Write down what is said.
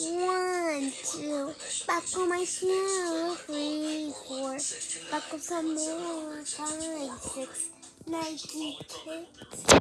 One, two, buckle my shoe. Three, four, buckle some more. Five, six, Nike kicks.